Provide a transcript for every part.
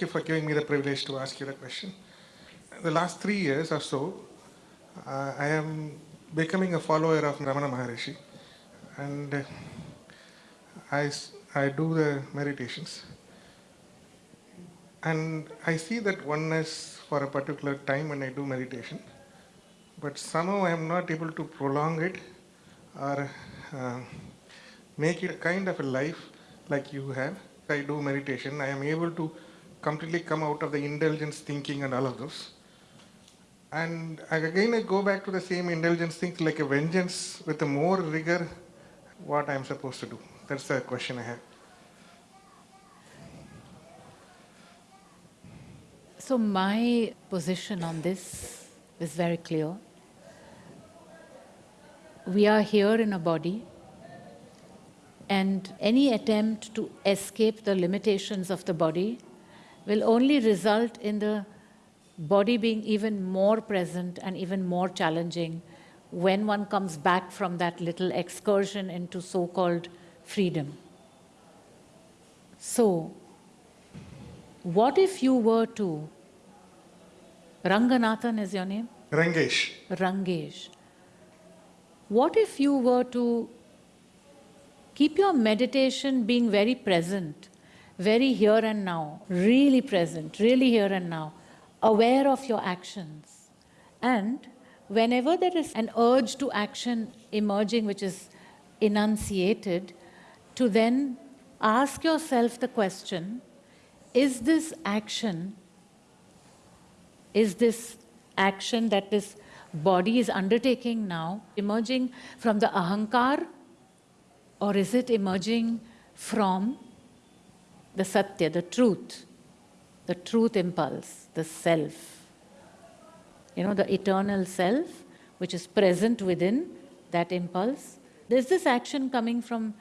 Thank you for giving me the privilege to ask you the question. The last three years or so, uh, I am becoming a follower of Ramana Maharishi. And uh, I, I do the meditations. And I see that oneness for a particular time when I do meditation. But somehow I am not able to prolong it or uh, make it a kind of a life like you have. I do meditation, I am able to completely come out of the indulgence thinking and all of those. And again, I go back to the same indulgence things like a vengeance with a more rigor, what I am supposed to do. That's the question I have. So my position on this is very clear. We are here in a body and any attempt to escape the limitations of the body will only result in the body being even more present and even more challenging when one comes back from that little excursion into so-called freedom. So, what if you were to, Ranganathan is your name? Rangesh, Rangesh. What if you were to keep your meditation being very present, very here and now, really present, really here and now, aware of your actions. And whenever there is an urge to action emerging which is enunciated, to then ask yourself the question, is this action is this action that this body is undertaking now emerging from the ahankar or is it emerging from the satya, the truth, the truth impulse, the self? You know, the eternal self which is present within that impulse. Is this action coming from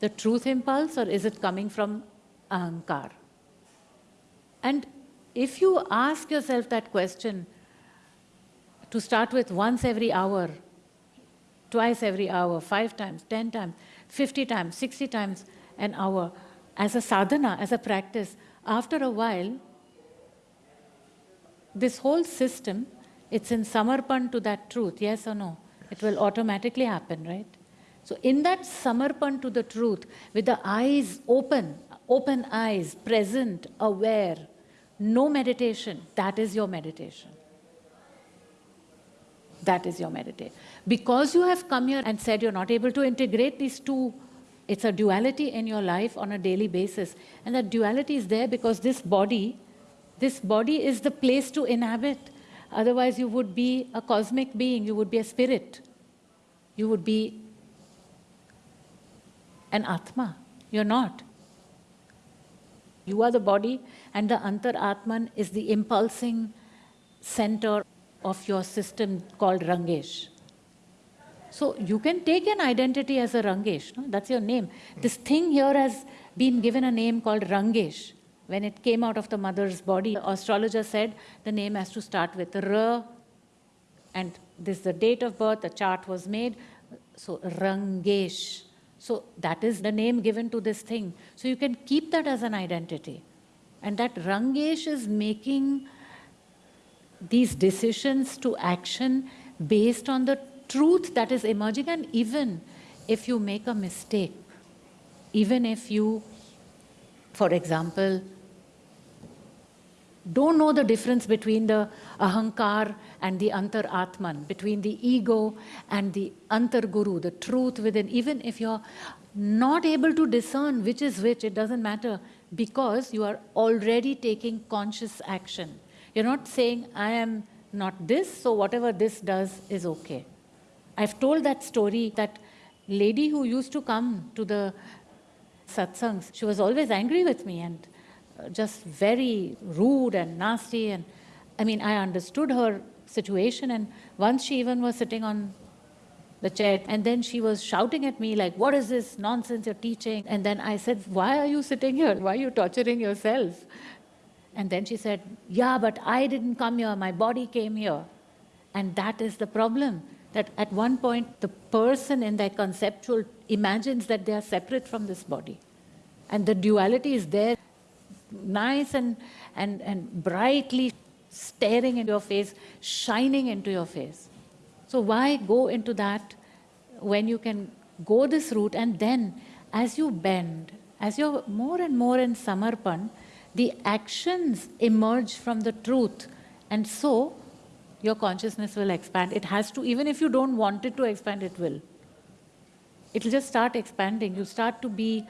the truth impulse or is it coming from ahankar? And if you ask yourself that question, to start with once every hour, twice every hour, five times, ten times, fifty times, sixty times an hour, as a sadhana, as a practice, after a while, this whole system, it's in samarpan to that truth, yes or no? It will automatically happen, right? So in that samarpan to the truth, with the eyes open, open eyes, present, aware, no meditation, that is your meditation. That is your meditation. Because you have come here and said you're not able to integrate these two, it's a duality in your life on a daily basis. And that duality is there because this body, this body is the place to inhabit. Otherwise you would be a cosmic being, you would be a spirit. You would be an Atma. You're not. You are the body and the Antar Atman is the impulsing center of your system called Rangesh. So you can take an identity as a Rangesh, no? that's your name. This thing here has been given a name called Rangesh. When it came out of the mother's body, the astrologer said the name has to start with R, and this is the date of birth, the chart was made, so Rangesh. So that is the name given to this thing. So you can keep that as an identity. And that Rangesh is making these decisions to action based on the truth that is emerging and even if you make a mistake, even if you, for example, don't know the difference between the ahankar and the antar atman, between the ego and the antar guru, the truth within, even if you're not able to discern which is which, it doesn't matter because you are already taking conscious action. You're not saying, I am not this, so whatever this does is okay. I've told that story, that lady who used to come to the satsangs, she was always angry with me and uh, just very rude and nasty. And I mean, I understood her situation. And once she even was sitting on the chair and then she was shouting at me like, what is this nonsense you're teaching? And then I said, why are you sitting here? Why are you torturing yourself? And then she said, yeah, but I didn't come here, my body came here. And that is the problem, that at one point the person in their conceptual imagines that they are separate from this body. And the duality is there nice and, and, and brightly staring into your face, shining into your face. So, why go into that when you can go this route and then as you bend, as you're more and more in Samarpan, the actions emerge from the truth. And so your consciousness will expand. It has to, even if you don't want it to expand, it will. It'll just start expanding. You start to be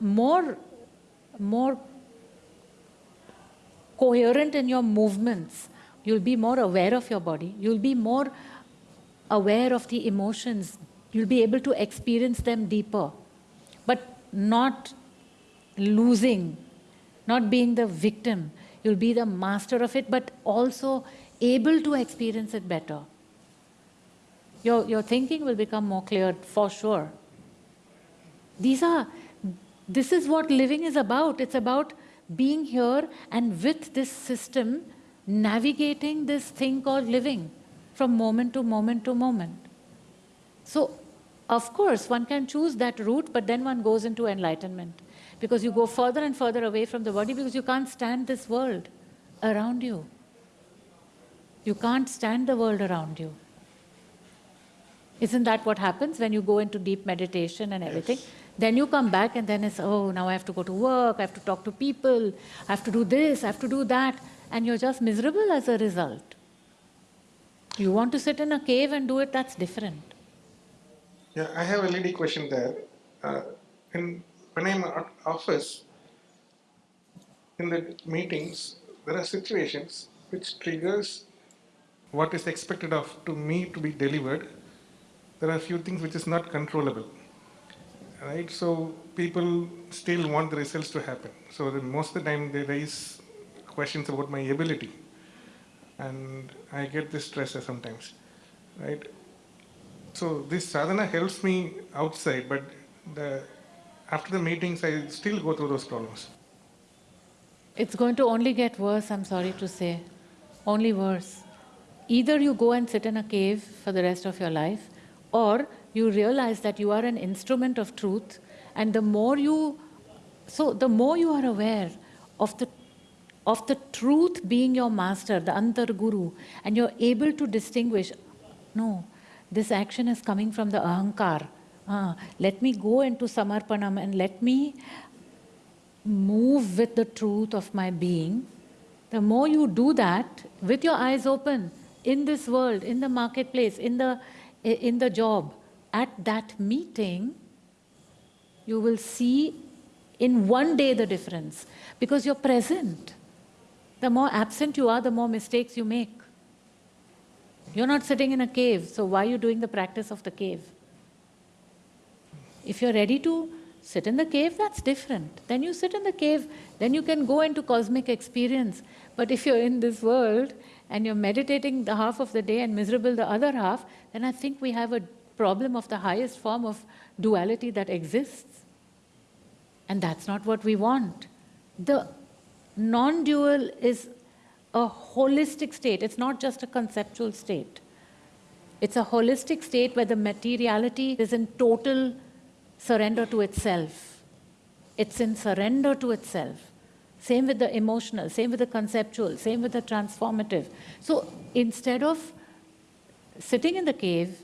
more, more coherent in your movements. You'll be more aware of your body. You'll be more aware of the emotions. You'll be able to experience them deeper, but not losing, not being the victim. You'll be the master of it, but also able to experience it better. Your, your thinking will become more clear for sure. These are, this is what living is about. It's about being here and with this system, navigating this thing called living from moment to moment to moment. So, of course, one can choose that route, but then one goes into enlightenment because you go further and further away from the body because you can't stand this world around you. You can't stand the world around you. Isn't that what happens when you go into deep meditation and everything? Yes. Then you come back and then it's, oh, now I have to go to work, I have to talk to people, I have to do this, I have to do that, and you're just miserable as a result. You want to sit in a cave and do it, that's different. Yeah, I have a lady question there. Uh, in, when I'm at office, in the meetings, there are situations which triggers what is expected of to me to be delivered. There are a few things which is not controllable, right? So people still want the results to happen. So most of the time they raise questions about my ability, and I get this stress sometimes, right? So this sadhana helps me outside, but the, after the meetings, I still go through those problems. It's going to only get worse, I'm sorry to say. Only worse. Either you go and sit in a cave for the rest of your life, or you realize that you are an instrument of truth, and the more you, so the more you are aware of the of the truth being your master, the antar guru, and you're able to distinguish, no, this action is coming from the ahankar. Ah, let me go into samarpanam and let me move with the truth of my being. The more you do that with your eyes open in this world, in the marketplace, in the, in the job, at that meeting, you will see in one day the difference because you're present. The more absent you are, the more mistakes you make. You're not sitting in a cave, so why are you doing the practice of the cave? If you're ready to sit in the cave, that's different. Then you sit in the cave, then you can go into cosmic experience. But if you're in this world and you're meditating the half of the day and miserable the other half, then I think we have a problem of the highest form of duality that exists. And that's not what we want. The non dual is a holistic state, it's not just a conceptual state. It's a holistic state where the materiality is in total surrender to itself. It's in surrender to itself. Same with the emotional, same with the conceptual, same with the transformative. So instead of sitting in the cave,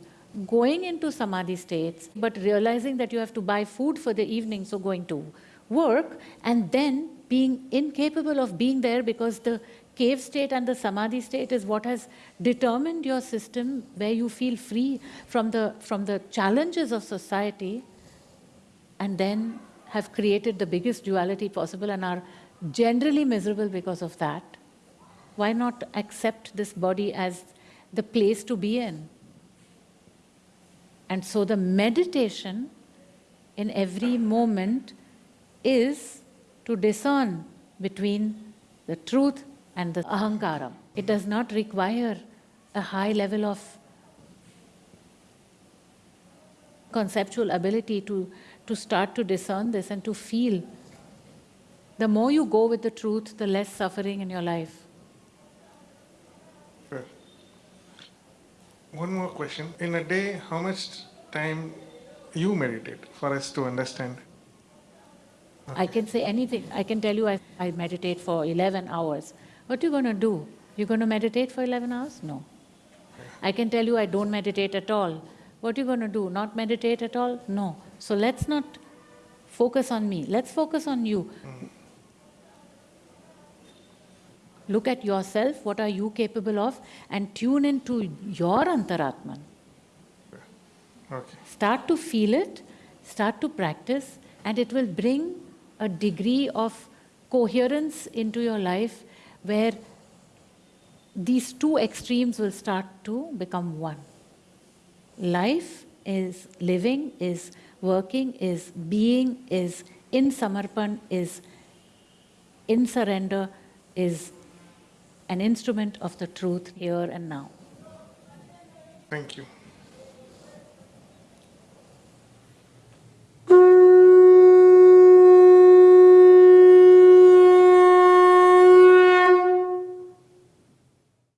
going into samadhi states, but realizing that you have to buy food for the evening, so going to work, and then being incapable of being there because the cave state and the samadhi state is what has determined your system where you feel free from the, from the challenges of society and then have created the biggest duality possible and are generally miserable because of that. Why not accept this body as the place to be in? And so the meditation in every moment is to discern between the truth and the ahankara. It does not require a high level of conceptual ability to to start to discern this and to feel. The more you go with the truth, the less suffering in your life. Sure. One more question. In a day, how much time you meditate for us to understand? I can say anything. I can tell you I, I meditate for 11 hours. What are you going to do? You're going to meditate for 11 hours? No. I can tell you I don't meditate at all. What are you going to do? Not meditate at all? No. So let's not focus on me. Let's focus on you. Hmm. Look at yourself, what are you capable of, and tune into your Antaratman. Okay. Start to feel it, start to practice, and it will bring a degree of coherence into your life where these two extremes will start to become one. Life is living, is working, is being, is in samarpan, is in surrender, is an instrument of the truth here and now. Thank you.